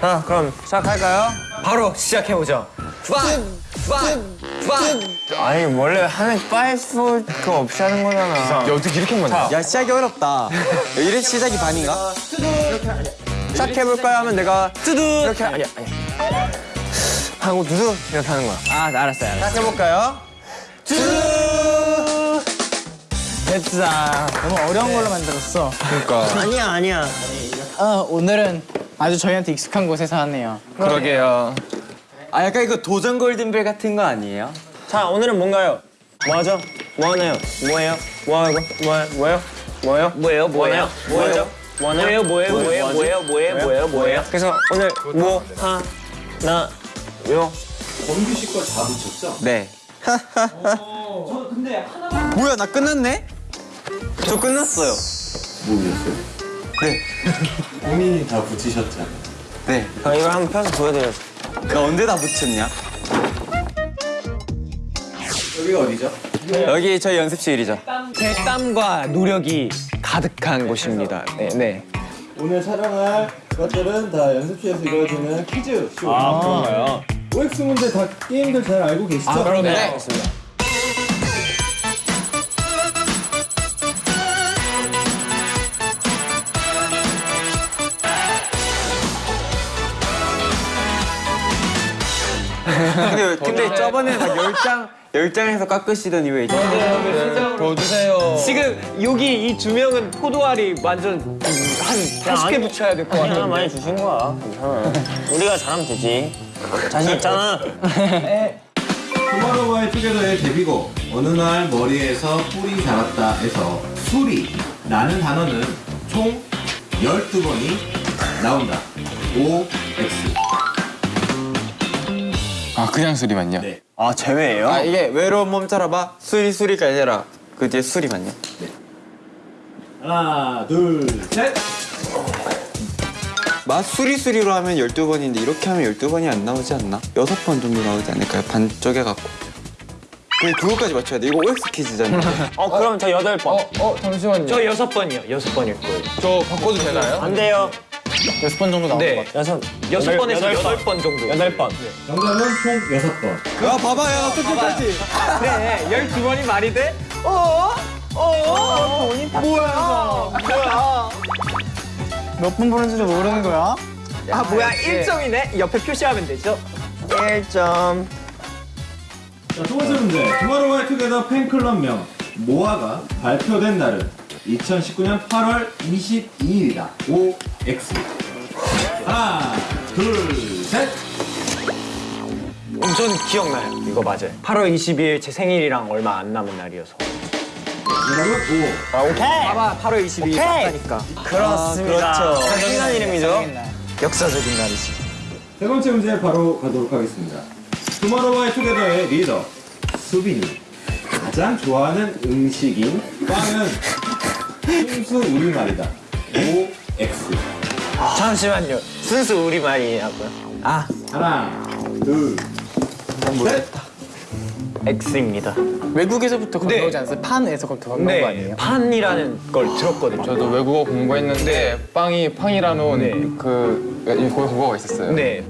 자, 그럼 시작할까요? 바로 시작해보죠. 판! 아니, 원래 하면 파이프 그거 없이 하는 거잖아. 야, 어떻게 이렇게 만야 야 시작이 어렵다. 이래 시작이 반인가? 시작해볼까요? 하면 내가 뚜두 이렇게 아니야, 아니야. 하고 두두 이렇게 하는 거야. 아 알았어요. 알았어. 시작해볼까요? 두두! 됐다. 너무 어려운 걸로 만들었어. 그러니까. 아니야 아니야. 아, 오늘은 아주 저희한테 익숙한 곳에서 하네요. 그러게요. 아 약간 이거 도전 골든벨 같은 거 아니에요? 자, 오늘은 뭔가요? 뭐 하죠? 뭐 하나요? 뭐예요? 뭐 하고? 뭐, 뭐예요? 뭐예요? 뭐예요? 뭐예요? 뭐예요? 뭐예요? 뭐예요? 뭐예요? 뭐예요? 뭐예요? 뭐예요? 뭐예요? 그래서 오늘 뭐 하나 요 네. 뭐야 나 끝났네? 저 끝났어요. 본인이 다 붙이셨잖아. 네. 아, 이걸 한번 펴서 보여드려야지. 나 언제 다 붙였냐? 여기가 어디죠? 여기 저희 연습실이죠. 제 땀과 노력이 가득한 곳입니다. 네, 네. 오늘 촬영할 것들은 다 연습실에서 이루어지는 퀴즈 쇼. 아, 그런가요? OX 문제 다 게임들 잘 알고 계시죠? 아, 그럼요. 네. 알 근데, 근데 저번에 막 10장, 10장에서 깎으시더니 왜 이제. 더 주세요. 지금 여기 이 두 명은 포도알이 완전 한 80개 붙여야 될 것 같은데. 많이 주신 거야. 괜찮아. 우리가 잘하면 되지. 자신 있잖아. 투모로우바이투게더의 데뷔곡 어느 날 머리에서 뿔이 자랐다에서 뿔이라는 단어는 총 12번이 나온다. O, X. 아 그냥 수리 맞냐? 네. 아, 제외예요? 아, 이게 외로운 몸 따라봐. 수리, 수리가 아니라 그 뒤에 수리 맞냐? 하나, 둘, 셋. 맛 수리 수리로 하면 12번인데 이렇게 하면 12번이 안 나오지 않나? 6번 정도 나오지 않을까요? 반 쪼개갖고. 그 그거까지 맞춰야 돼. 이거 OX 퀴즈잖아. 어, 그럼 저 여덟 번. 어 잠시만요. 저 여섯 번이요. 여섯 번일 거예요. 저 바꿔도 되나요? 안 돼요. 여섯 번 정도 나온 것 네. 같아요. 여섯 여섯 번에서 여덟 번 정도. 여덟 번. 정답은 총 6번. 야, 봐봐요. 끝까지. 그래. 열두 번이 말이 돼? 어? 어? 뭐야? 뭐야? 몇번 보는지도 모르는 거야? 아 뭐야? 1점이네. 옆에 표시하면 되죠? 1점. 자, 두 번째 문제. 투모로우바이투게더 팬클럽명 모아가 발표된 날은 2019년 8월 22일이다. O, X. 하나, 둘, 셋. 전 기억나요. 이거 맞아요. 8월 22일 제 생일이랑 얼마 안 남은 날이어서. 여러분. 아, 오케이. 봐봐, 8월 22일 맞다니까. 그렇습니다. 그렇죠. 당연한 이름이죠. 역사적인 날이지. 세 번째 문제 바로 가도록 하겠습니다. 투모로우바이투게더의 리더 수빈이 가장 좋아하는 음식인 빵은 순수 우리말이다. O, X. 잠시만요. 순수 우리말이냐고요? 아, 하나, 둘, 셋. X입니다. 외국에서부터 네. 건너오지 않았어요? 판에서 그렇게 건너온 거 네, 아니에요? 판이라는 걸 들었거든요. 저도 외국어 공부했는데 빵이 팡이라는 네. 그 국어가 있었어요. 네.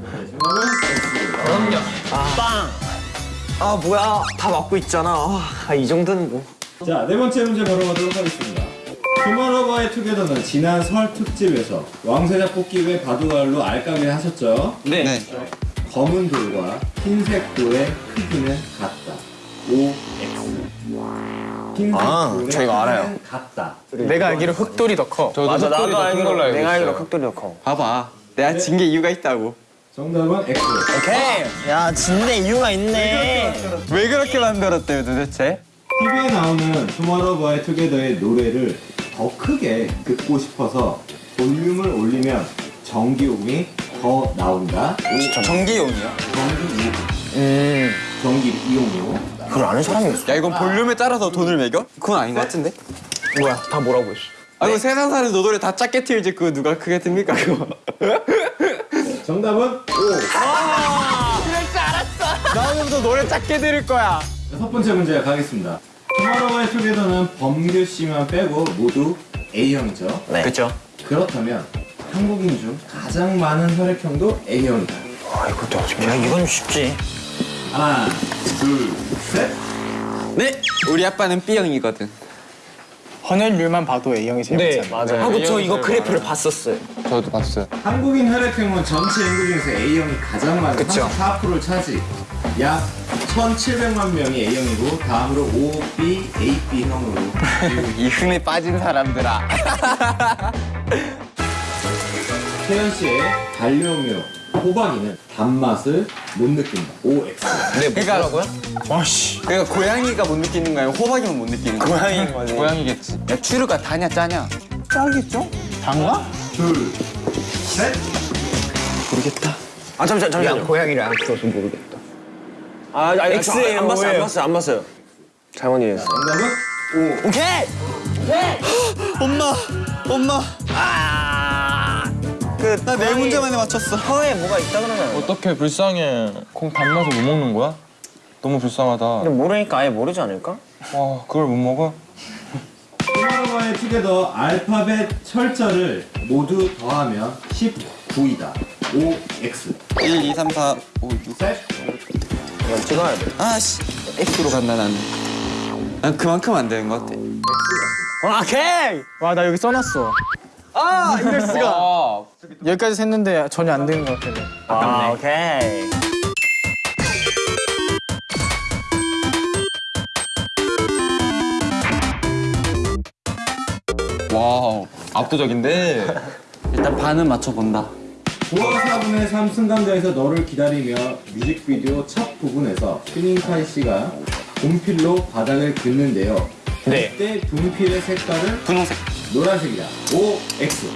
빵. 아 뭐야? 다 맞고 있잖아. 아, 이 정도는 뭐. 자, 네 번째 문제 바로 가도록 하겠습니다. 투모로우바이투게더는 지난 설 특집에서 왕세자 뽑기 외 바둑알로 알까기 하셨죠? 네. 검은 돌과 흰색 돌의 크기는 같다. O, X. 흰색 아, 돌의 저 이거 알아요. 같다. 내가 알기로 흑돌이 더 커. 저도 맞아, 흑돌이 나도 더큰 알기로 걸로 알고 내가 알기로 있어요. 흑돌이 더 커. 봐봐. 내가 진게 이유가 있다고. 정답은 X. 오케이. 야, 진짜 이유가 있네. 왜 그렇게 만들었대요, 도대체? TV에 나오는 투모로우바이투게더의 노래를 더 크게 듣고 싶어서 볼륨을 올리면 전기요금이 더 나온다. O, 전기용이요? 전기 음, 전기 이용료. 그걸 아는 사람이 있어. 야, 이건 볼륨에 따라서 돈을 매겨? 그건 아닌 것 같은데? 뭐야? 다 뭐라고 했어? 아, 이거 세상 사는 노래 다 작게 틀지 그거 누가 크게 듭니까, 그거? 정답은 O. 나오면서 노래 작게 들을 거야. 첫 번째 문제 가겠습니다. 투모로우바이투게더는 범규 씨만 빼고 모두 A형이죠. 네. 그렇죠. 그렇다면 한국인 중 가장 많은 혈액형도 A형이다. 아 이것도 어떻게? 야 이건 쉽지. 하나, 둘, 셋. 네. 우리 아빠는 B형이거든. 헌혈률만 봐도 A형이 제일 네 많잖아요. 맞아요. 하고 저 이거 그래프를 봤었어요. 저도 봤어요. 한국인 혈액형은 전체 인구 중에서 A형이 가장 많은 그쵸. 34%를 차지. 약 1,700만 명이 A형이고 다음으로 O, B, AB형으로 이 흠에 빠진 사람들아. 태연 씨의 반려묘 호박이는 단맛을 못 느낀다. OX. 네 뭐라고요? 와씨. 그러니까 고양이가 못 느끼는 거야. 호박이만 못 느끼는 거야. 고양이인 거지. 고양이겠지. 야 추루가 다냐 짜냐? 짜겠죠? 단가? 둘, 셋. 모르겠다. 아 잠시만 잠시만. 고양이를 안 키워서 모르겠다. 아, 아 X예요, 안 봤어요 안? 봤어요 안 봤어요. 잘못 이해했어. 정답은 O. 오케이. 엄마, 엄마. 그 나네 문제만에 맞췄어. 혀에 뭐가 있다 그러잖아요. 어떻게 불쌍해. 콩 단맛을 못 먹는 거야? 너무 불쌍하다. 근데 모르니까 아예 모르지 않을까? 와 그걸 못 먹어? 투모로우바이투게더 알파벳 철자를 모두 더하면 19이다. OX. 1, 2, 3, 4, 5, 6. 셋. 이건 찍어야 돼. 아씨, X로 간다 나는. 난 그만큼 안 되는 것 같아. 오케이. 와 나 여기 써놨어. 아 이럴 수가. 아 여기까지 샜는데 전혀 안 되는 것 같아. 아 오케이. 와우 압도적인데. 일단 반은 맞춰본다. 9화 4분의 3 승강장에서 너를 기다리며 뮤직비디오 첫 부분에서 슈닝카이 씨가 분필로 바닥을 긋는데요. 네. 이때 분필의 색깔은 분홍색. 노란색이다. OX.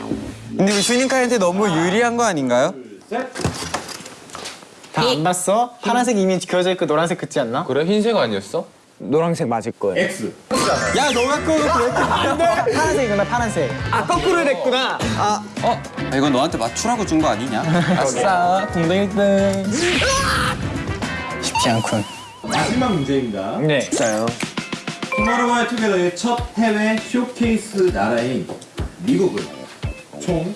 근데 우리 슈닝카이한테 너무 유리한 거 아닌가요? 셋. 다 안 봤어? 파란색 이미 그려져 있고 노란색 긋지 않나? 그래 흰색 아니었어? 노란색 맞을 거예요. X. 야, 너가 그거 파란색이구나 파란색. 아 거꾸로 됐구나. 아, 이건 너한테 맞추라고 준 거 아니냐? 아싸 공동 1등. 쉽지 않군. 마지막 문제입니다. 네. 진짜요. 투모로우바이투게더의 첫 해외 쇼케이스 나라인 미국은 총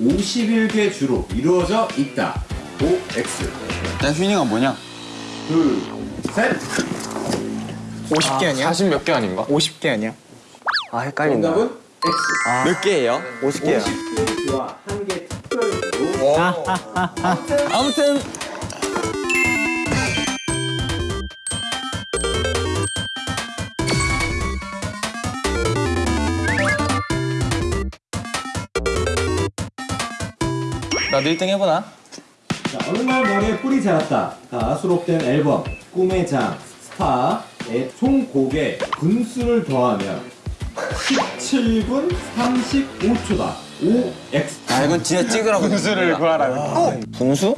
51개 주로 이루어져 있다. OX. 야, 휴닝아 뭐냐? 둘, 셋. 50개 아니야? 40몇 개 아닌가? 50개 아니야? 아 헷갈린다. 정답은 X. 몇 개예요? 50개요. 50개 주와 한 개 특별으로 아무튼 나도 1등 해보나? 자, 어느 날 머리에 뿔이 자랐다가 수록된 앨범 꿈의 장 STAR의 총 곡의 분수를 더하면 17분 35초다. OX. 아 이건 진짜 찍으라고 분수를 구하라. 분수?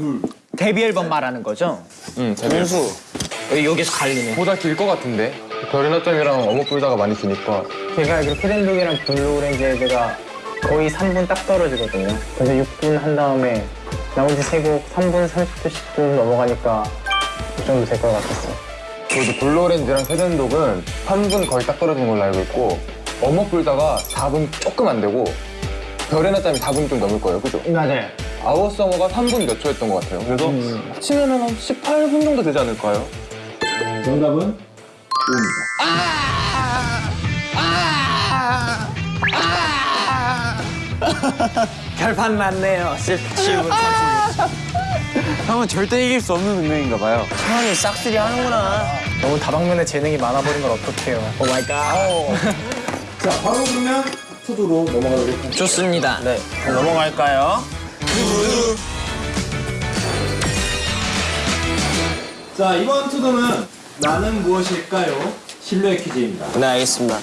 데뷔 앨범 말하는 거죠? 응. 분수. 여기 여기서 갈리네. 보다 길 것 같은데. 별의 낮잠이랑 어머뿔자가 많이 기니까. 제가 알기로 Cat and Dog이랑 Blue Orange가 거의 3분 딱 떨어지거든요. 그래서 6분 한 다음에 나머지 세곡 3분 30초 10분 넘어가니까 그 정도 될 것 같았어요. 저도 블루오렌지랑 세덴독은 3분 거의 딱 떨어진 걸로 알고 있고 어묵 불다가 4분 조금 안 되고 별의 낮잠이 4분 좀 넘을 거예요. 그죠? 맞아요. 아워서머가 3분 몇 초였던 것 같아요. 그래서 합치면 한 18분 정도 되지 않을까요? 정답은 O입니다. 결판 났네요. 17분 30분. 형은 절대 이길 수 없는 운명인가 봐요. 형이 싹쓸이 하는구나. 너무 다방면에 재능이 많아버린 걸 어떡해요. oh my god. 자, 바로 그러면 TO DO로 넘어가도록 하겠습니다. 좋습니다. 네. 그럼 넘어갈까요? 자, 이번 TO DO는 나는 무엇일까요? 신뢰 퀴즈입니다. 네 알겠습니다.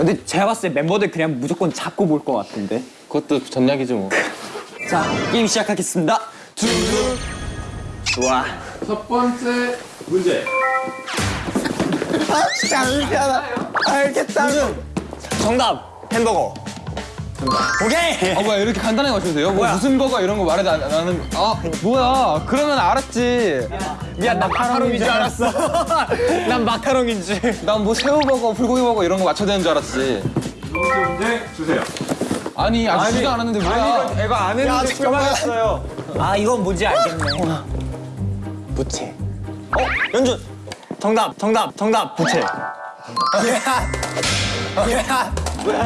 근데 제가 봤을 때 멤버들 그냥 무조건 잡고 볼 것 같은데. 그것도 전략이지 뭐. 자, 게임 시작하겠습니다. 좋아. 첫 번째 문제. 정답 햄버거. 오케이. 아 뭐야 이렇게 간단하게 맞춰주세요? 뭐 무슨 버거 이런 거 말해도 안, 나는 아 뭐야 그러면 알았지 미안 나 마카롱인 줄 알았어. 난 마카롱인 줄. 난 뭐 새우버거 불고기 버거 이런 거 맞춰야 되는 줄 알았지 문제 주세요. 아니 아직 시도 안 했는데 뭐야 이거 안 했는데 출발했어요. 아 이건 뭔지 알겠네. 부채. 어 연준. 정답 정답 정답 부채.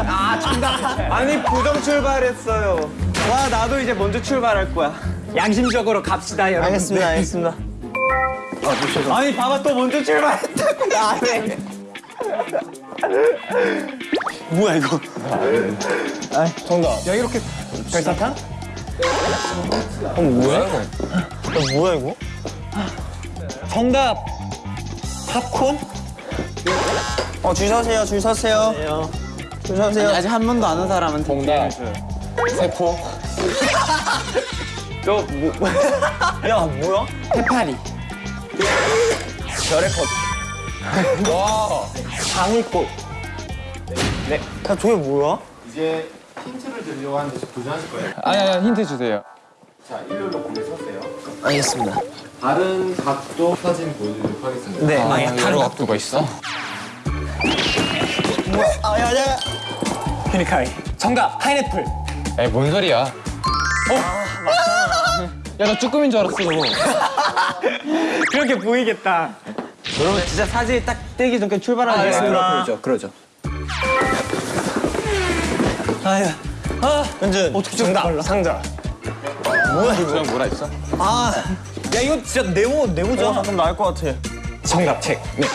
아 정답. 아니 부정 출발했어요. 와 나도 이제 먼저 출발할 거야. 양심적으로 갑시다 여러분. 알겠습니다 알겠습니다. 아 니 봐봐 또 먼저 출발했다고 안 해. 뭐야 이거? 정답. 야 이렇게 별사탕? 어 뭐야 이거? 어, 뭐야 이거? 정답. 팝콘? 어 줄 서세요 줄 서세요. 줄 서세요. 아직 한 번도 안한 사람은 정답 세포 야 뭐야? 해파리. 별의 컵. 와 장미꽃. 네. 야 저게 뭐야? 이제 힌트를 드리려고 하는데 도전하실 거예요. 아니 아니 힌트 주세요 자, 일렬로 고개 서세요. 알겠습니다. 다른 각도 사진 보여드리도록 하겠습니다. 네. 아 아, 여러 각도가 있어? 아 야야. 페니카이. 정답 파인애플. 에이 뭔 소리야 어? 야나 쭈꾸미인 줄 알았어 그렇게 보이겠다. 여러분 진짜 사진이 딱 뜨기 전에 출발하는 거예요. 그러죠, 그러죠. 아유, 아, 연준. 어떻게 정답, 상자. 뭐야 이거? 뭐라 했어? 아, 야 이거 진짜 네모 네모잖아. 어, 나을 것 같아. 정답 책. 네.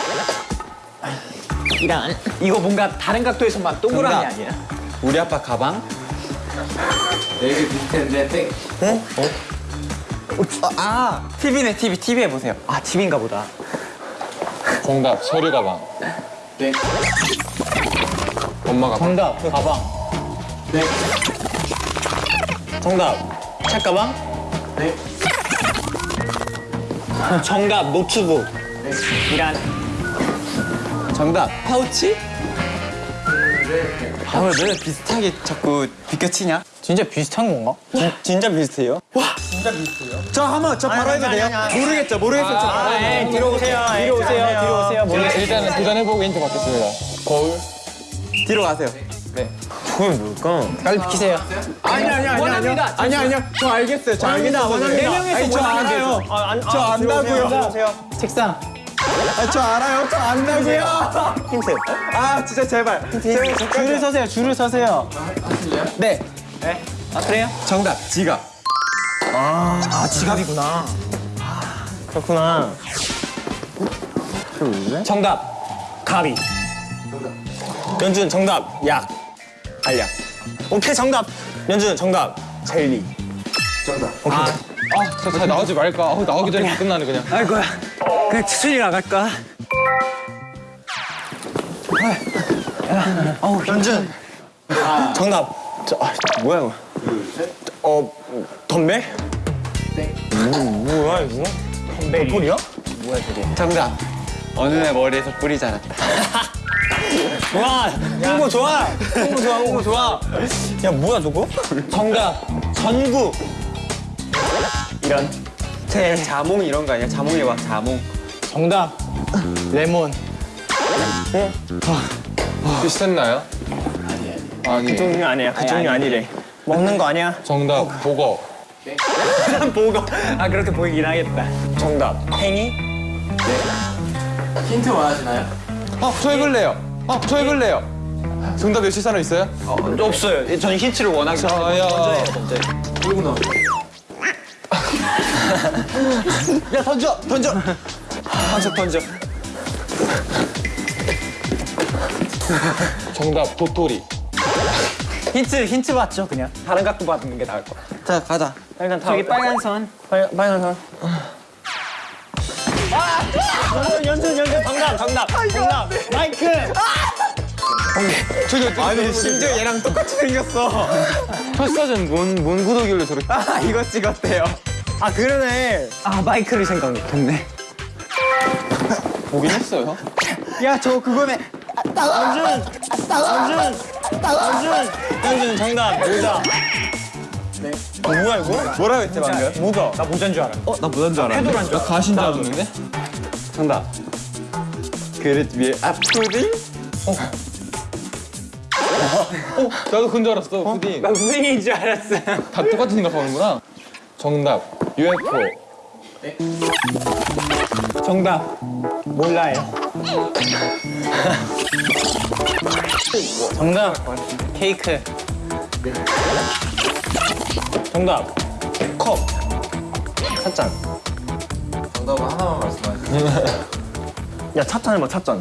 이란. 이거 뭔가 다른 각도에서만 동그라미. 아니야? 우리 아빠 가방? 네개 비슷한데 땡. 아 TV네 TV TV 해보세요. 아, TV인가 보다. 정답 서류 가방 땡. 엄마 가방 정답 가방. 땡. 정답 책 가방. 땡. 정답 노트북. 이란. 정답 파우치? 아왜 너네 비슷하게 자꾸 비껴치냐? 진짜 비슷한 건가? 진짜 비슷해요? 와 진짜 비슷해요? 저 한번 저 바로 해도 돼요? 모르겠죠 모르겠어요 저 바로 해도 돼요? 뒤로 오세요. 뒤로 오세요. 뒤로 오세요. 일- 일단은 도전해보고 힌트 받겠습니다 거울 뒤로 가세요 그게 뭘까? 빨리 비키세요. 아니 아니 아니 원합니다. 아니 아니 저 알겠어요 저 알겠어요 네 명에서 아니 저 알아요. 아, 안, 저 아, 안다고요. 책상. 아, 저 알아요 저 안다고요 힌트. 아 진짜 제발 제발 줄을 서세요 줄을 서세요 네아 그래요? 정답 지갑 아 지갑이구나. 그렇구나. 정답 가비. 연준 정답 약. 알약. 오케이 정답. 연준 정답 젤리. 아, 잘 나오지 말까? 어, 나오기 전에 끝나네 그냥. 아이고야. 그냥 추천이 나갈까? 어우 연준. 정답. 저, 아, 뭐야 이거? 어 덤벨? 네. 뭐야 이거? 덤벨이야? 정답 어느 날 머리에서 뿌리 자랐다 좋아. 홍보 좋아. 홍보 좋아. 홍보 좋아. 야 뭐야 저거? 정답 전구. 이런. 제 자몽 이런 거 아니야 자몽 해봐 자몽 정답 레몬. 비슷했나요? 아니. 그 종류 아니야. 그 종류 아니래. 먹는 거 아니야? 정답 보거. 보고. 아 그렇게 보이긴 하겠다. 정답 팽이. 힌트 원하시나요? 어, 저 해볼래요. 어, 저 해볼래요. 정답 외칠 사람 있어요? 없어요. 저는 힌트를 원하기 자야. 그리고 너. 야 던져 던져 던져 던져 정답 도토리. 힌트 힌트 받죠 그냥. 다른 각도 받는 게 나을 것 같아. 자 가자 일단 다 저기 빨간 선. 빨, 빨간 선. 아! 연준 연준 정답 정답 정답 마이크. 저기 어떻게 아니 심지어 얘랑 똑같이 생겼어 첫 사진 뭔, 뭔 구독일로 저렇게. 아 이거 찍었대요 아 그러네. 아 마이크를 생각 못했네. 보긴 했어요. 야 저 그거네 연준 연준 연준 현준 정답 모자. 네. 뭐야 이거? 뭐라고 했지 방금? 모자. 나 모자인 줄 알았는데. 어? 나 모자인 줄 알았는데 나 가신 줄 알았는데? 정답 그릇 위에 앞푸딩? 나도 그건 줄 알았어, 푸딩. 나 푸딩인 줄 알았어. 다 똑같은 생각 하는구나. 정답, UFO. 정답 몰라요. 정답 케이크. 정답 컵. 찻잔. 정답 하나만 말씀하세요. 야 찻잔 해봐 찻잔.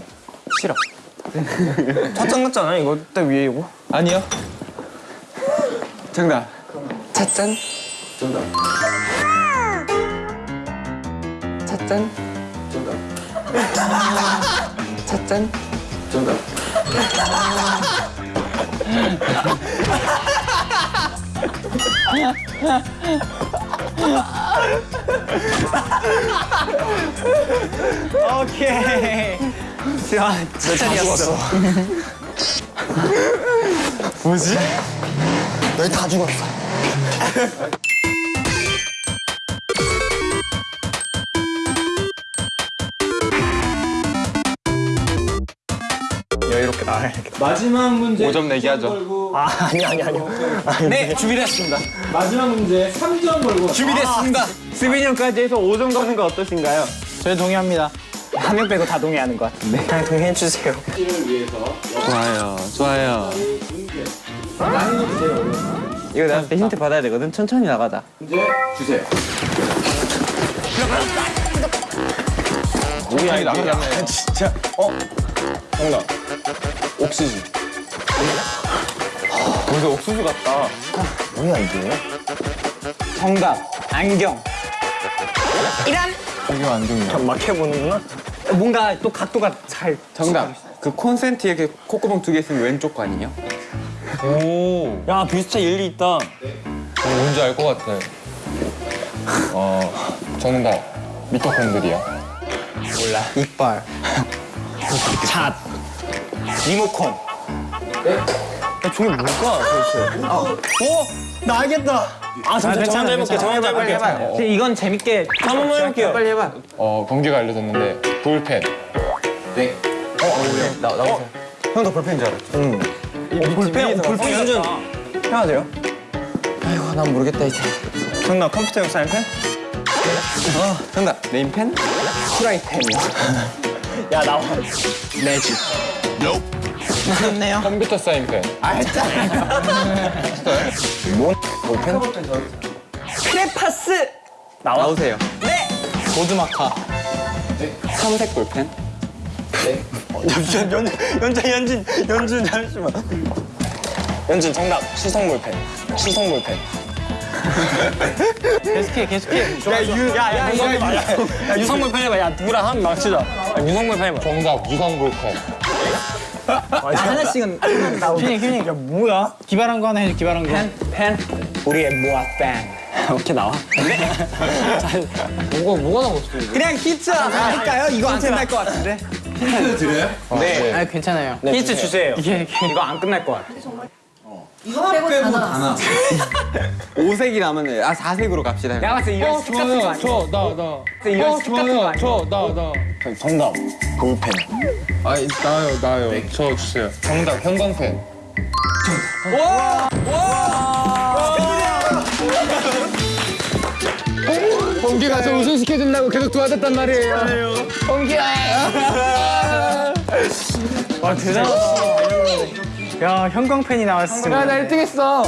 싫어. 찻잔 같잖아 이거 때 위에 이거. 아니요. 정답 찻잔? 정답. 찻잔? 찻잔? 정답. 오케이. 야 찻잔이었어. 뭐지? 너희 다 죽었어. 여유롭게 나와야 마지막 문제 5점 내기 하죠. 아 아니 아니 아니요. 네 준비됐습니다. 마지막 문제 3점 걸고 준비됐습니다. 스빈이 형까지 해서 5점 가는 거 어떠신가요? 저희 동의합니다. 한 명 빼고 다 동의하는 것 같은데. 그냥 동의해 주세요. 를 위해서 좋아요 좋아요 난이도 제일 어려운 이거 나한테 힌트 받아야 되거든 천천히 나가자 문제 주세요. 뭐야 이게 않나요? 진짜. 어? 정답. 옥수수. 벌써 옥수수 같다. 뭐야 이게? 정답. 안경. 이란. 이거 안경이야. 막 해보는구나. 뭔가 또 각도가 잘. 정답 그 콘센트에 이렇게 콧구멍 두 개 있으면 왼쪽 거 아니에요? 오. 야 비슷해 일리 있다. 어, 뭔지 알 것 같아. 어, 정답. 미토콘드리아. 이빨. 잣. 리모컨. 네? 야, 종이 뭘까 도대체? 아, 어? 나 알겠다. 아, 잠깐 저 먼저 해볼게. 저 먼저 해볼게. 해봐요. 근데 이건 재밌게 저 한번 해볼게요. 빨리 해봐. 어, 경기가 알려졌는데 볼펜. 네. 어, 나, 나오세요. 형도 볼펜인 줄 알았죠? 응. 어, 볼펜, 볼펜 연준 해야 돼요? 아이고 난 모르겠다 이제 정답 컴퓨터용 사인펜? 어 정답 네임펜? 프라이팬이요. 야 나와. 매직. 맞네요. 컴퓨터 사인펜. 볼펜? 크레파스. 나와. 나오세요 네. 보드마카. 삼색 볼펜? 연준 연 연준 연준 연준 잠시만. 연준 정답 수성 볼펜. 수성 볼펜. 계속해 계속해. 야유야야 야, 유성 볼펜 해봐. 야 누구랑 한번 맞추자. 야, 유성 볼펜 해봐. 정답, 유성 볼펜. 하나씩은 나오고. 휴닝 휴닝. 야 뭐야? 기발한 거 하나 해줘. 기발한 거. 펜 펜. 우리의 모아 팬. 이렇게 나와. 뭐가, 뭐가 나왔어, 이거? 그냥 히트 할까요? 이거 안 끝날 것 같은데. 힌트 드려요? 네. 아 괜찮아요. 히트 주세요. 이게 이거 안 끝날 것 같아. 빼고 다 나. 5색이 남았네 아 4색으로 갑시다 형. 내가 봤을 때 이거 똑같은 거 아니야? 저, 나, 나. 이거 어, 좋아요. 저, 나, 나. 정답. 볼펜. 아, 나요, 나요. 저 주세요. 정답, 형광펜. 와! 범기가 저 우승시켜준다고 계속 도와줬단 말이에요. 와 대단하다. 야 형광펜이 나왔어. 야, 나 1등 했어.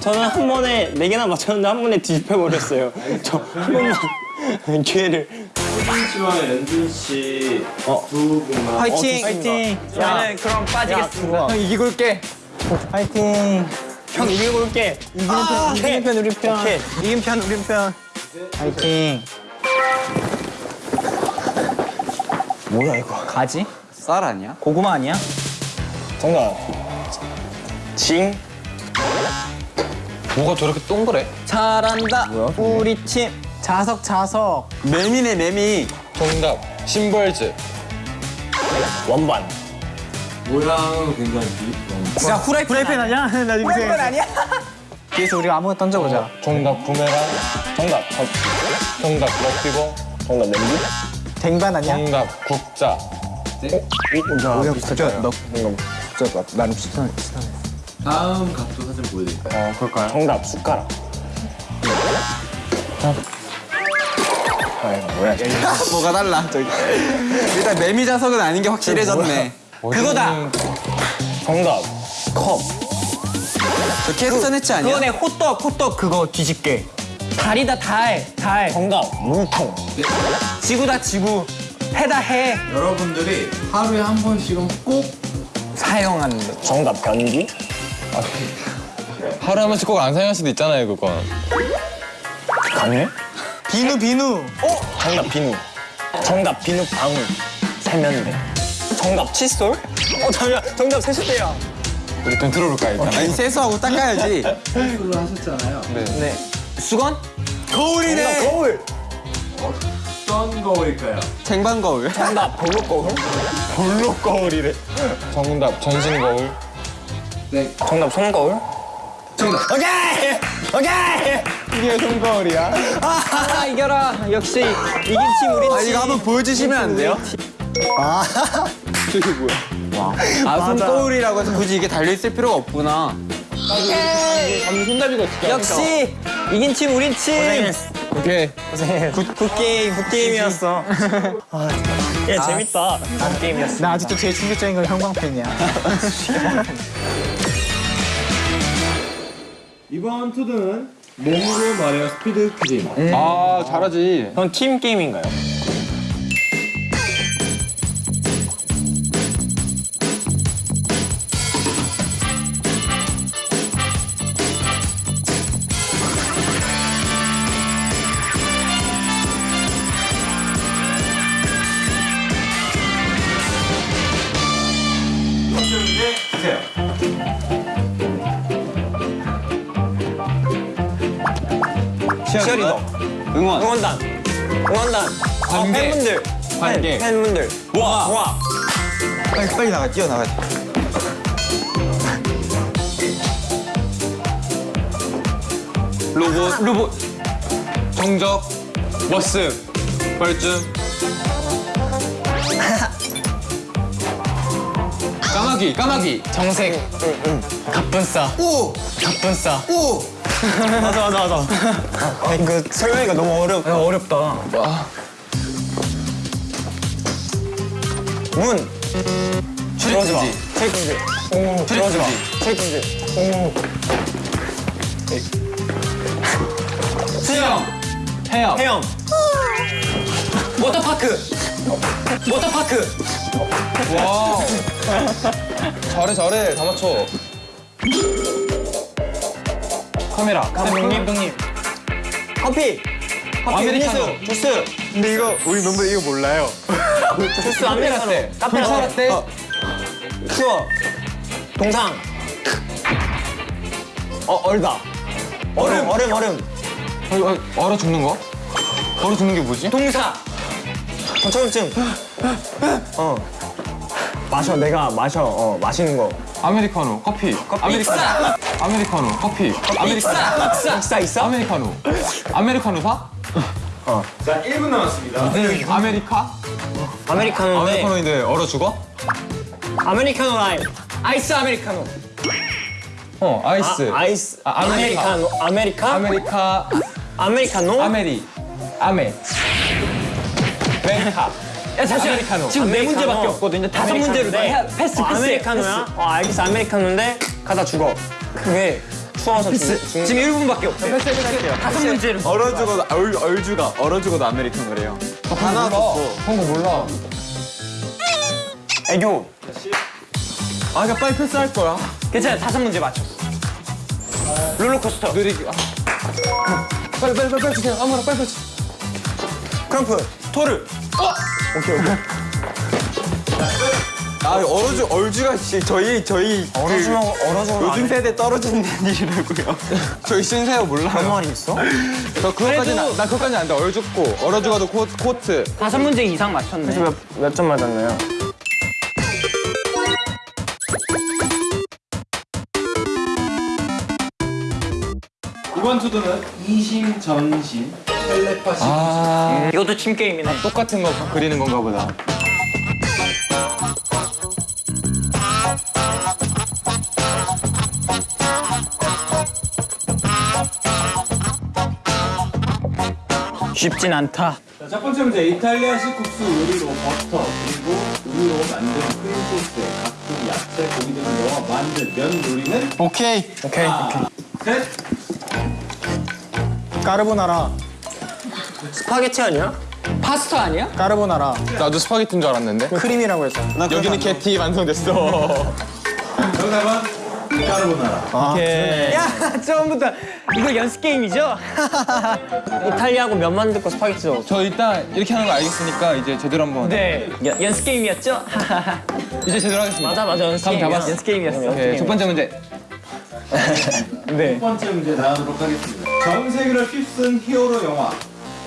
저는 한 번에 네 개나 맞췄는데 한 번에 뒤집혀 버렸어요. 저 한 번만 기회를. 혜진 씨와 연준 씨두 분만 화이팅. 화이팅. 저는 그럼 빠지겠습니다. 형 이기고 올게. 화이팅. 형 이기고 올게. 이기는 편, 이기는 편 우리 편. 오케이. 이긴 편 우리 편. 화이팅. 뭐야 이거? 가지? 쌀 아니야? 고구마 아니야? 정답. 징. 뭐가 저렇게 동그래? 잘한다. 우리 팀. 자석 자석. 매미네 매미 정답, 심벌즈. 원반. 모양은 굉장히. 진짜 후라이팬, 후라이팬 아니야? 나 지금 후라이팬 아니야? 뒤에서 우리가 아무거나 던져보자. 정답 부메랑. 정답. 저, 정답 럭비공. 정답 냄비? 댕반 아니야? 정답 국자. 우리가 진짜 너 진짜 나름 비슷한. 다음 각도 사진 보여드릴까요? 어 그럴까요? 정답 숟가락. 뭐가 달라 저기. 일단 매미 자석은 아닌 게 확실해졌네. 그거다. 정답 컵. 저 캐스터네츠 아니야? 그거네 호떡 호떡 그거 뒤집게. 달이다 달 달. 정답 물통. 지구다 지구. 해다 해. 여러분들이 하루에 한 번씩은 꼭 사용하는 거. 정답 변기. 하루 한 번씩 꼭 안 사용할 수도 있잖아요 그건. 강해? 비누 비누. 정답 비누. 정답 비누 방울. 세면대. 정답 칫솔? 어 잠시만 정답 세수대야. 우리 돈 들어볼까 일단. 아니 세수하고 닦아야지. 수술을 하셨잖아요. 네. 수건? 거울이네. 거울. 어떤 거일까요? 쟁반 거울. 정답 볼로 거울. 볼로 거울이래. 정답 전신 거울. 네. 정답 손 거울. 정답. 오케이 오케이. 이게 손거울이야. 아 이겨라. 역시 이긴 팀 우리 팀. 아 이거 한번 보여주시면 안 돼요? 아 맞아. 손거울이라고 해서 굳이 이게 달려 있을 필요가 없구나. 손잡이가 진짜. 역시 이긴 팀 우리 팀. 오케이. good, good game good game이었어. 아, 야 재밌다. good game이었어. 나 아직도 제일 충격적인 건 형광펜이야. 이번 투드는 몸으로 말해요 스피드 퀴즈입니다. 아 잘하지. 그건 팀 게임인가요? 치어리더. 응원. 응원단. 응원단. 아, 관계. 팬분들. 관계. 팬, 팬분들. 와. 와. 빨리 빨리 나가 뛰어 나가. 로봇. 로봇. 정적. 워스. 뻘쭘. 까마귀. 까마귀. 정색. 갑분싸. 오! 갑분싸. 오! 맞아 맞아 맞아. 아, 이거 설명이가 너무 어렵. 야, 어렵다. 문. 들어오지 마. 책임질. 오. 들어오지 마. 책임질. 수영. 해역. 해영. 워터파크. 워터파크. Wow. 잘해 잘해. 다 맞춰. 카메라. 감독님. 감독님. 커피. 커피 아메리카노. 음료수. 주스. 근데 이거 우리 멤버 이거 몰라요. 주스 아메리카노. 카페 불차라떼. 추워. 동상. 어 얼다. 얼음 얼음 얼음. 어, 어, 얼어 죽는 거? 얼어 죽는 게 뭐지? 동사. 저처럼증. 어. 마셔 내가 마셔 어 마시는 거. 아메리카노. 커피. 아메리카노. 아메리카노. 커피. 아메리카노. 익사 익사. 아메리카노. 아메리카노 사? 자 1분 남았습니다. 아메리카? 아메리카노인데 아메리카노인데 얼어 죽어? 아메리카노 라임. 아이스 아메리카노. 어, 아이스. 아, 아이스 아, 아메리카. 아메리카노 아메리카 아메리카. 아메리카노. 아메리. 아메. 메카. 야 잠시만 아메리카노. 지금 네 아메리카노. 문제밖에 없거든요. 다섯 문제로 다 해야 패스 어, 아메리카노야? 어 알겠어 아메리카노인데 가다 죽어. 그게 추워서 죽. 지금 1분밖에 없어. 다섯 문제로. 얼어 죽어도 얼 얼주가 얼어 죽어도 아메리카노래요. 다 나왔었어. 그런 거 몰라. 애교. 아 그냥 빨리 패스할 거야. 괜찮아 다섯 문제 맞춰. 롤러코스터. 느리게. 아. 빨리 빨리 빨리 빨리 주세요. 아무나 빨리 빨리. 주- 크럼프. 토르. 아아 얼어주 얼주가 씨, 저희 저희 얼어주면 얼어주면 요즘 세대 떨어지는 일이라고요. 저희 신세요 몰라요. 아무 말이 있어? 저 그것까지는 나 그것까지는 안 돼. 얼 죽고 얼어 죽어도 코, 코트. 다섯 문제 이상 맞췄네. 몇점 맞았나요? 이번 투도는 이심 전심 텔레파시 아 이것도 침 게임이네. 똑같은 거 그리는 건가 보다. 쉽진 않다. 자, 첫 번째 문제 이탈리아식 국수 요리로 버터 그리고 우유로 만든 크림 소스에 각종 야채 고기 등을 넣어 만든 면 요리는 오케이. 오케이. 셋 까르보나라. 스파게티 아니야? 파스타 아니야? 까르보나라. 나도 스파게티인 줄 알았는데. 크림이라고 했어. 여기는 게티 완성됐어. 정답은 까르보나라 야, 처음부터 이거 연습 게임이죠? 이탈리아고 면 만들 거 스파게티죠. 저 일단 이렇게 하는 거 알겠으니까 이제 제대로 한번. 네. 연습 게임이었죠? 이제 제대로 하겠습니다. 맞아 맞아 연습. 잡았어. 연습 게임이었어. 오케이, 첫 번째 문제. 네. 첫 번째 문제 나가도록 하겠습니다 전 세계를 휩쓴 히어로 영화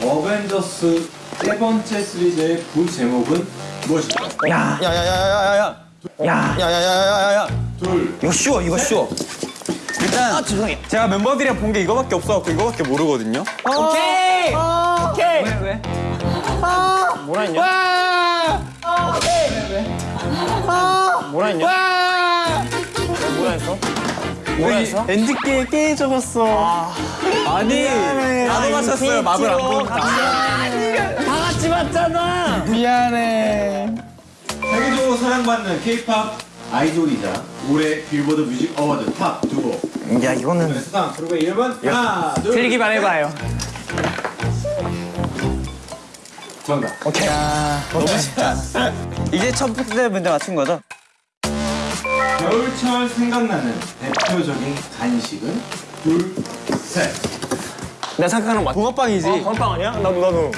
어벤져스 세 번째 시리즈의 부 제목은 무엇일까요? 야, 야 야 야 야 야 야. 야. 야 야 야야야야. 둘 이거 쉬워 이거 쉬워. 일단 아, 죄송해요. 제가 멤버들이랑 본 게 이거밖에 없어갖고 이거밖에 모르거든요. 오케이. 오케이. 왜 왜? 뭐라 했냐? 뭐라 했냐? 뭐라 했어? 뭐라 했어? 엔드게임 깨 적었어. 아 니 나도 맞췄어요. 마블 안 보니까. 다 같이 봤잖아. 미안해. 세계적으로 사랑받는 K-팝 아이돌이자 올해 빌보드 뮤직 어워드 top 두 곡 야, 이거는 수상 그룹의 이름은 하나 둘 틀리기만 해봐요. 정답 오케이. 너무 쉽다. 이제 첫 번째 문제 맞춘 거죠? 겨울철 생각나는 대표적인 간식은 둘 셋 내가 생각하는 거 맞지? 붕어빵이지. 건빵 아니야? 나도 나도.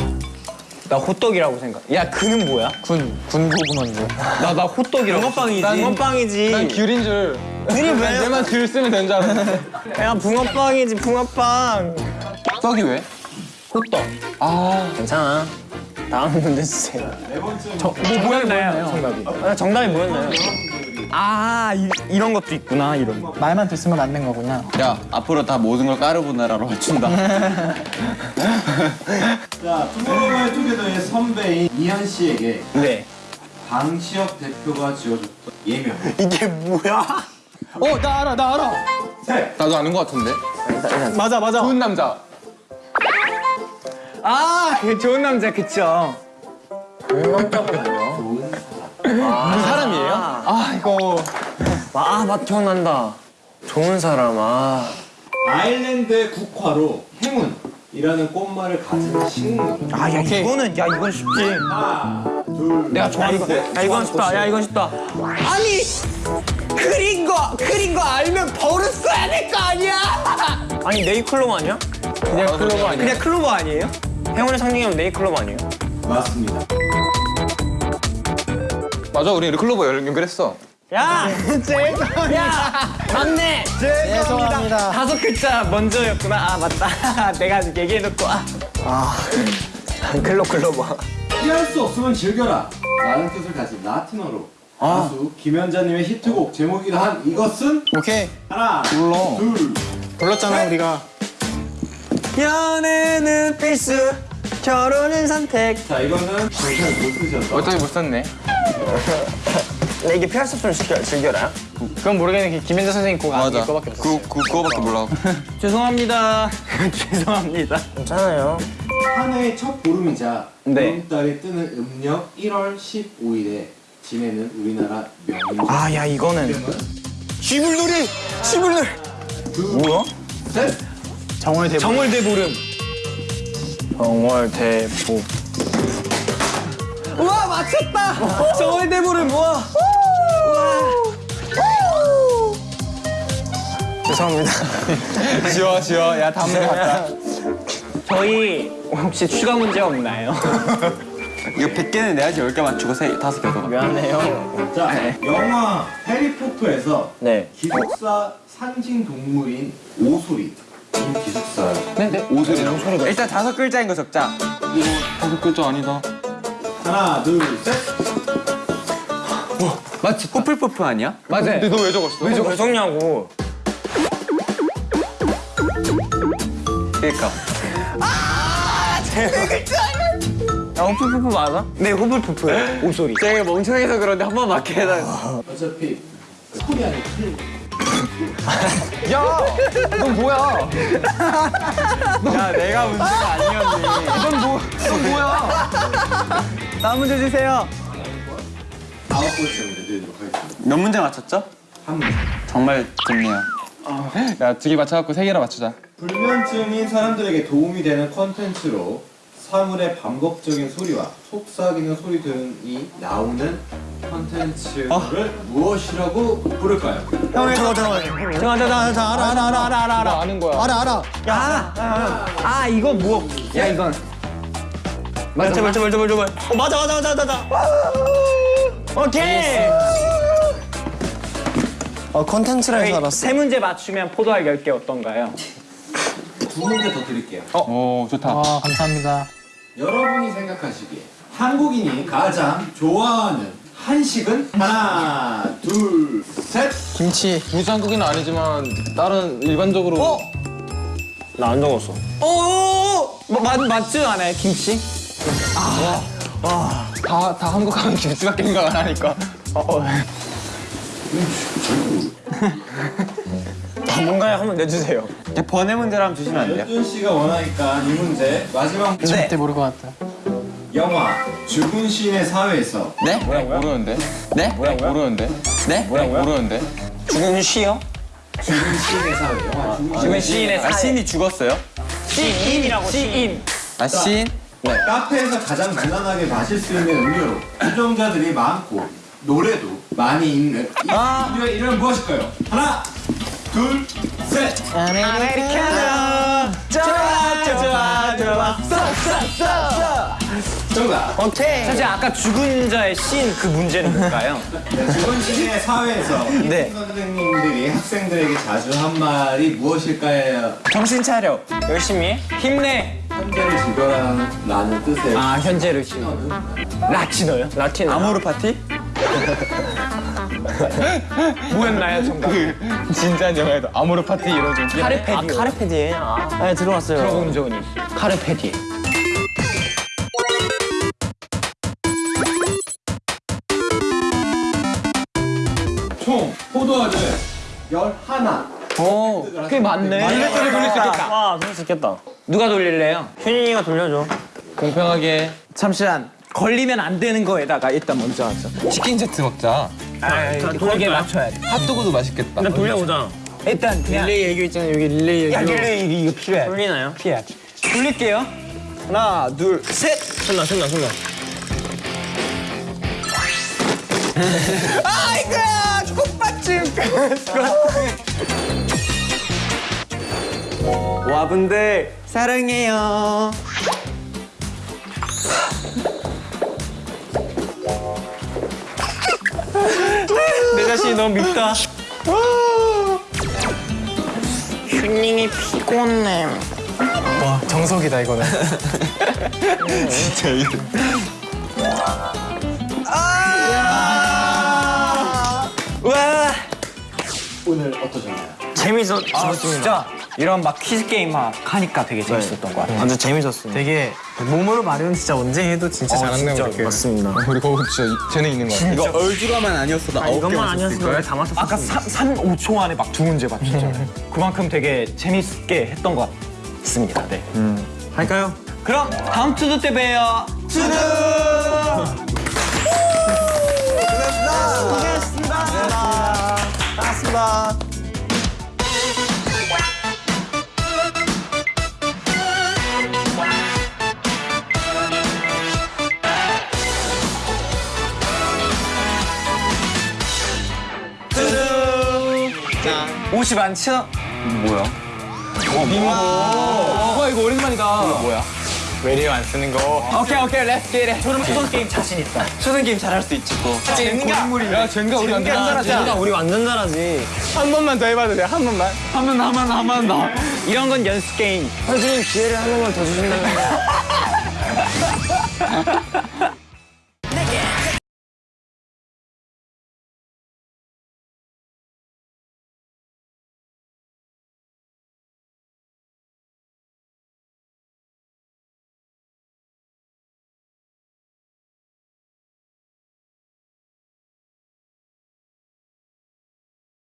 나 호떡이라고 생각. 야, 그는 뭐야? 군 군고구마인데. 나나 호떡이라고. 붕어빵이지. 붕어빵이지. 난 귤인 줄. 둘이 왜? 내만 귤 쓰면 되는 줄 알았는데. 야 붕어빵이지 붕어빵. 떡이 왜? 호떡. 아 괜찮아. 다음 문제 주세요. 네 번째 뭐 뭐였나요? 정답이. 아, 정답이 뭐였나요? 아, 이, 이런 것도 있구나. 이런. 거. 말만 됐으면 맞는 거구나. 야 앞으로 다 모든 걸 까르보나라로 맞춘다. 자 투모로우바이 투게더의 선배인 이현 씨에게 네. 방시혁 대표가 지어줬던 예명 이게 뭐야? 어, 나 알아. 나 알아. 셋 나도 아는 것 같은데. 맞아, 맞아. 좋은 남자. 아, 그 좋은 남자 그쵸. 좋은 그 사람이에요? 아 이거. 아, 맞 기억난다. 좋은 사람, 아. 아일랜드의 국화로 행운이라는 꽃말을 가진 식물 아, 야, 이거는, 야, 이건 쉽지. 하나 둘 내가 좋아하는 거. 야, 이건 쉽다. 야, 이건 쉽다. 아니, 그린 거, 그린 거 알면 벌을 써야 될 거 아니야? 아니, 네잎클로버 아니야? 그냥 클로버 아니야? 그냥 클로버 아니에요? 행운의 상징이면 네잎클로버 아니에요? 맞습니다 맞아 우리 클로버 연- 연결했어. 야! 죄송합니다. 야! 맞네! 죄송합니다. 다섯 글자 먼저였구나. 아, 맞다. 내가 얘기해놓고. 아. 클로, 클로버. 피할 수 없으면 즐겨라 라는 뜻을 가진 라틴어로 가수 김연자님의 히트곡 제목이기도 한 이것은 오케이. 하나 몰라. 둘 불렀잖아, 우리가. 연애는 필수, 결혼은 선택. 자 이거는 정말 못 쓰셨다 어차피 못 썼네. 나 이게 피할 수 없으면 즐겨, 즐겨라. 그건 모르겠는데 김현자 선생님 곡. 이거밖에 없어. 그, 그 그거밖에 몰라. 죄송합니다. 죄송합니다. 괜찮아요. 한 해의 첫 보름이자 네. 보름달이 뜨는 음력 1월 15일에 지내는 우리나라 명인 아, 야, 이거는. 쥐불놀이! 쥐불놀이! 뭐야? 셋 정월대보름. 정월대보름. 정월대보. 우와, 맞췄다! 정월대보름, 우와! 죄송합니다. 지워 지워. 야 다음 문제 갔다. 저희 혹시 추가 문제 없나요? 이거 100개는 내야지 10개 맞추고 세, 다섯 개 더. 미안해요. 자, 영화 해리포터에서 네. 기숙사 상징 동물인 오소리. 이 기숙사. 네네. 오소리라고? 일단 다섯 글자인 거 적자. 이거 다섯 글자 아니다. 하나, 둘, 셋. 맞지? 뽀플뽀프 아니야? 맞아. 근데 너 왜 적었어? 왜왜 적냐고. 그니까. 야, 호플푸프 맞아? 네, 호플푸프예요. 오소리. 제가 멍청해서 그런데 한 번 맞게 해달라. 어차피 소리 틀. 야! 넌 뭐야? 야, 내가 문제가 아니었니. 넌 뭐, 넌 뭐야? 다음 문제 주세요. 아홉 번째 문제 드리도록 하겠습니다. 몇 문제 맞췄죠? 한 문제. 정말 좋네요. 야, 두 개 맞춰갖고 세 개나 맞추자. 불면증인 사람들에게 도움이 되는 컨텐츠로 사물의 반복적인 소리와 속삭이는 소리 등이 나오는 컨텐츠를 무엇이라고 부를까요? 형이 저거 저거 저거 저거 저 알아 알아 알아 알아 알아 나 아는 거야. 알아 알아 아, 아 이거 뭐? 야 이건 맞아 제발 제발 제발 제발 어 맞아 맞아 맞아 맞아 오케이 어 컨텐츠라 해서 알았어 세 문제 맞추면 포도알 10개 어떤가요? 두 문제 더 드릴게요. 오, 좋다. 아 감사합니다. 여러분이 생각하시기에 한국인이 가장 좋아하는 한식은 하나, 둘, 셋. 김치. 굳이 한국인은 아니지만 다른 일반적으로 나안 적었어 어, 뭐, 맞, 맞지 않아요 김치? 다, 다 한국 하면 김치밖에 생각 안 하니까. 아, 뭔가요 한번 내주세요 번외 문제로 한번 주시면 안 돼요? 여준 씨가 원하니까 이 문제 마지막 문제. 네. 절대 모를 것 같다. 영화 죽은 시인의 사회에서 네? 모르는데? 네? 모르는데? 네? 모르는데? 죽은 시요? 죽은 시인의 사회 영화 죽은 죽은 시인의 아, 사회 신이 죽었어요? 시인이라고 시인 아, 신? 카페에서 가장 무난하게 마실 수 있는 음료로 주정자들이 많고 노래도 많이 있는 이 음료의 이름은 무엇일까요? 하나, 둘, 셋. 아메리카노 좋아 좋아 좋아 정답. 오케이 사실 아까 죽은 자의 신 그 문제는 뭘까요? 네, 죽은 시인의 사회에서 네. 네. 선생님들이 학생들에게 자주 한 말이 무엇일까요? 정신 차려. 열심히 해. 힘내 현재를 지배라는 뜻의 아 현재를 신 라틴어요? 라틴어 아모르 파티? 뭐였나요 정답? 진짜 영화에도 아모르 파티 이러죠. 카르페디. 아 카르페디 아. 네, 들어왔어요. 들어본 적은 있어 카르페디. 총 포도알을 11오 그게 맞네. 반대쪽에 돌릴 수 있겠다. 와 돌릴 수 있겠다. 누가 돌릴래요? 현인이가 돌려줘. 공평하게. 잠시만. 걸리면 안 되는 거에다가 일단 먼저 하죠. 치킨 세트 먹자. 돌게 맞춰야 돼 핫도그도 맛있겠다. 일단 돌려보자 일단 그냥 릴레이 애교 있잖아요. 여기 릴레이 애교. 야, 릴레이 이거 필요해. 돌리나요? 피해야지. 돌릴게요. 하나, 둘, 셋. 손나 손나 손나 아이고야, 꽃받침. 와분들 사랑해요. 내 자신이 너무 밉다 휴닝이 피곤해 와 정석이다 이거는. 진짜 이거. 와. 오늘 어떠셨나요? 재밌었 아, 진짜 이런 막 퀴즈 게임 막 하니까 되게 재밌었던 것 같아요. 완전 재밌었습니다 되게 몸으로 말하면 진짜 언제 해도 진짜 잘하는 것 같아요. 맞습니다 우리 거기 진짜 재능 있는 거 같아. 이거 얼주가만 아니었어도 아홉 개 이것만 아니었으면 걸. 다 맞췄을 아까 3, 5초 안에 막 두 문제 맞췄잖아요. 그만큼 되게 재밌게 했던 것 같습니다. 네. 할까요? 그럼 다음 투두 때 봬요. 투두! 옷이 많죠? 뭐야? 와 이거 오랜만이다. 뭐야? 외리어 안 쓰는 거. 오케이 오케이 let's get it. 저는 초성 게임 자신 있다. 초성 게임 잘할 수 있지 또. 젠가. 야 젠가 우리 완전 잘하자. 젠가 우리 완전 잘하지. 한 번만 더 해봐도 돼. 한 번만. 하면 하면 하면 나. 이런 건 연습 게임. 선생님 기회를 한 번만 더 주신다면.